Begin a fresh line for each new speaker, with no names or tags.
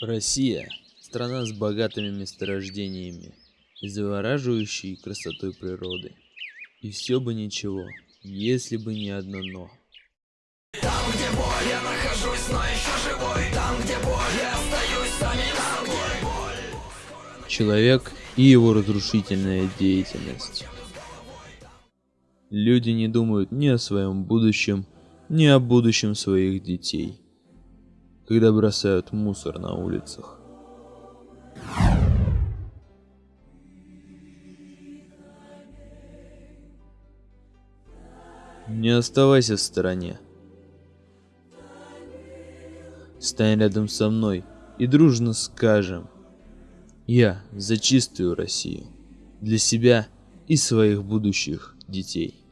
Россия – страна с богатыми месторождениями и завораживающей красотой природы. И все бы ничего, если бы не одно «но».
Там, где боль, я нахожусь, но еще живой Там, где боль, я остаюсь самим собой
Человек и его разрушительная деятельность. Люди не думают ни о своем будущем, ни о будущем своих детей, когда бросают мусор на улицах. Не оставайся в стороне. Стань рядом со мной и дружно скажем «Я за чистую Россию» для себя и своих будущих детей.